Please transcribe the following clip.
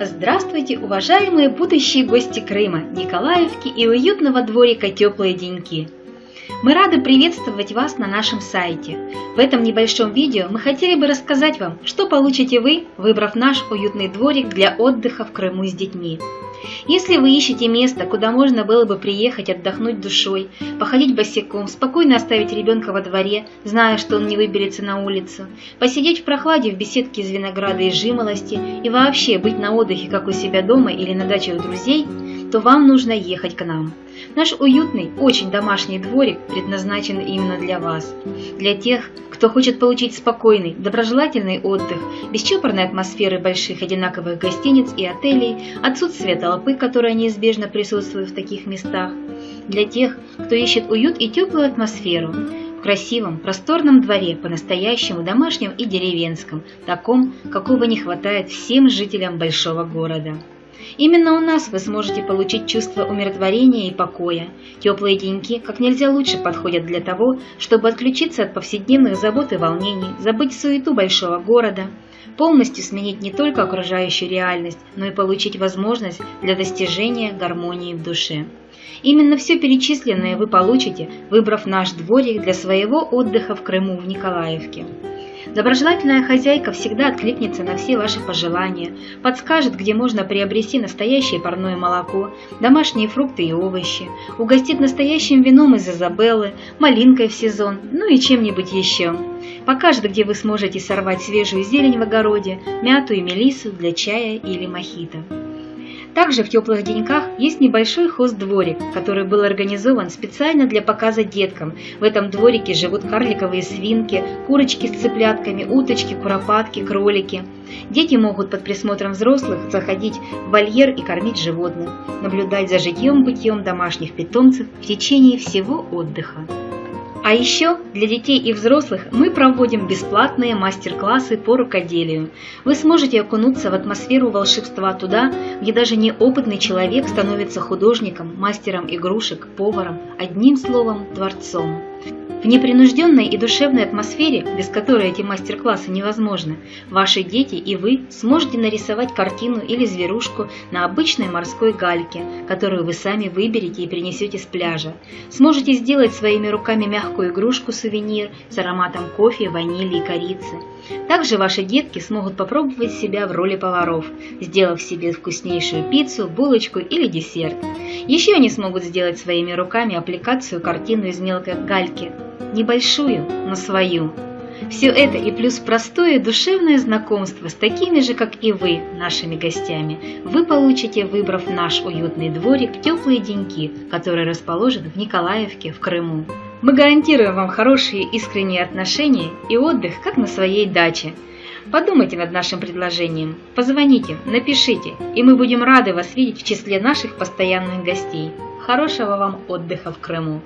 Здравствуйте, уважаемые будущие гости Крыма, Николаевки и уютного дворика «Теплые деньки». Мы рады приветствовать вас на нашем сайте. В этом небольшом видео мы хотели бы рассказать вам, что получите вы, выбрав наш уютный дворик для отдыха в Крыму с детьми. Если вы ищете место, куда можно было бы приехать отдохнуть душой, походить босиком, спокойно оставить ребенка во дворе, зная, что он не выберется на улицу, посидеть в прохладе в беседке из винограда и жимолости и вообще быть на отдыхе, как у себя дома или на даче у друзей, то вам нужно ехать к нам. Наш уютный, очень домашний дворик предназначен именно для вас. Для тех, кто хочет получить спокойный, доброжелательный отдых, без чопорной атмосферы больших одинаковых гостиниц и отелей, отсутствие толпы, которая неизбежно присутствует в таких местах. Для тех, кто ищет уют и теплую атмосферу, в красивом, просторном дворе, по-настоящему домашнем и деревенском, таком, какого не хватает всем жителям большого города. Именно у нас вы сможете получить чувство умиротворения и покоя. Теплые деньки как нельзя лучше подходят для того, чтобы отключиться от повседневных забот и волнений, забыть суету большого города, полностью сменить не только окружающую реальность, но и получить возможность для достижения гармонии в душе. Именно все перечисленное вы получите, выбрав наш дворик для своего отдыха в Крыму в Николаевке. Доброжелательная хозяйка всегда откликнется на все ваши пожелания, подскажет, где можно приобрести настоящее парное молоко, домашние фрукты и овощи, угостит настоящим вином из Изабеллы, малинкой в сезон, ну и чем-нибудь еще. Покажет, где вы сможете сорвать свежую зелень в огороде, мяту и мелису для чая или мохито. Также в теплых деньках есть небольшой хост-дворик, который был организован специально для показа деткам. В этом дворике живут карликовые свинки, курочки с цыплятками, уточки, куропатки, кролики. Дети могут под присмотром взрослых заходить в вольер и кормить животных, наблюдать за житьем-бытием домашних питомцев в течение всего отдыха. А еще для детей и взрослых мы проводим бесплатные мастер-классы по рукоделию. Вы сможете окунуться в атмосферу волшебства туда, где даже неопытный человек становится художником, мастером игрушек, поваром, одним словом, творцом. В непринужденной и душевной атмосфере, без которой эти мастер-классы невозможны, ваши дети и вы сможете нарисовать картину или зверушку на обычной морской гальке, которую вы сами выберете и принесете с пляжа. Сможете сделать своими руками мягкую игрушку-сувенир с ароматом кофе, ванили и корицы. Также ваши детки смогут попробовать себя в роли поваров, сделав себе вкуснейшую пиццу, булочку или десерт. Еще они смогут сделать своими руками аппликацию картину из мелкой гальки, небольшую, но свою. Все это и плюс простое душевное знакомство с такими же, как и вы, нашими гостями, вы получите, выбрав наш уютный дворик «Теплые деньки», который расположен в Николаевке в Крыму. Мы гарантируем вам хорошие искренние отношения и отдых, как на своей даче. Подумайте над нашим предложением, позвоните, напишите, и мы будем рады вас видеть в числе наших постоянных гостей. Хорошего вам отдыха в Крыму!